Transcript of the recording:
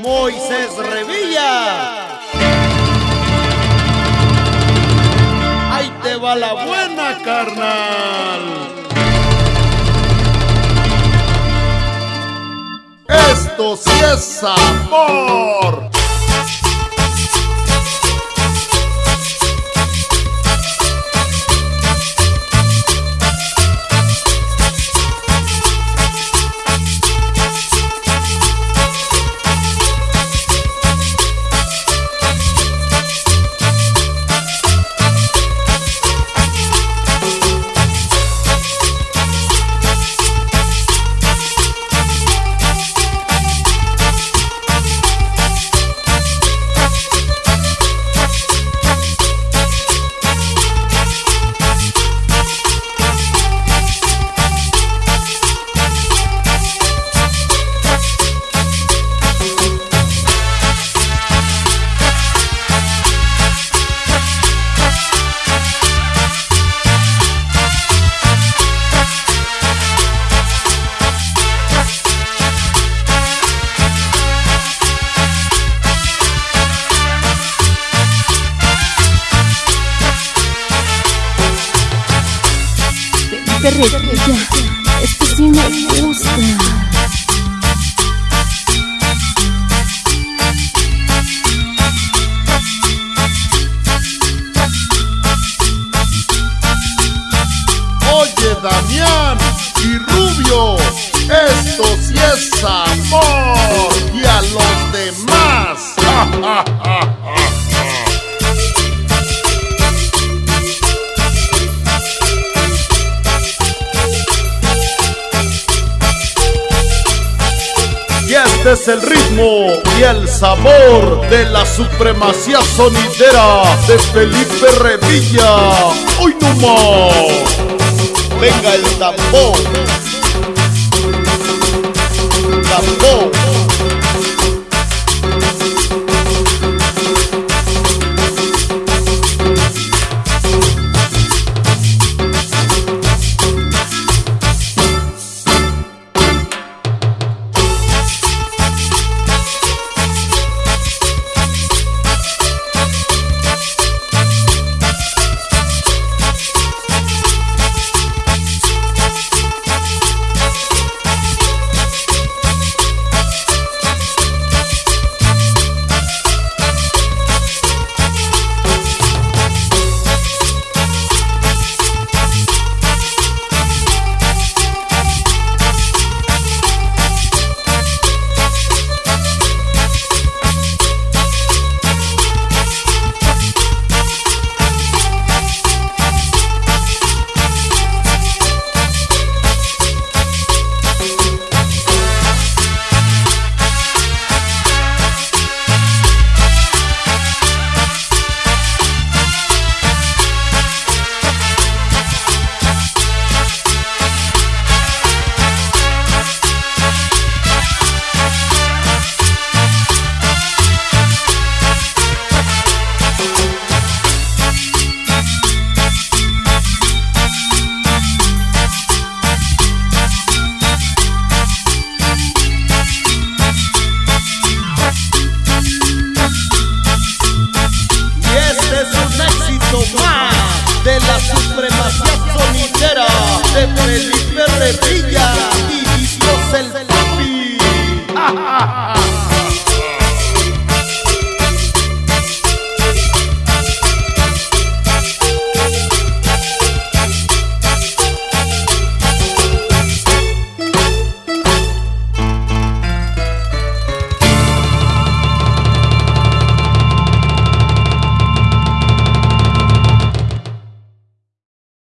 Moisés Revilla. Ahí te va la buena, carnal. Esto sí es amor. Revilla, esto sí me gusta. Oye, Damián y Rubio, esto sí es amor. Y a los demás. es el ritmo y el sabor de la supremacía sonidera de Felipe Revilla. ¡Hoy no más! Venga el. Tambor. de la supremacía sonidera de Felipe Revilla y Dios el papi.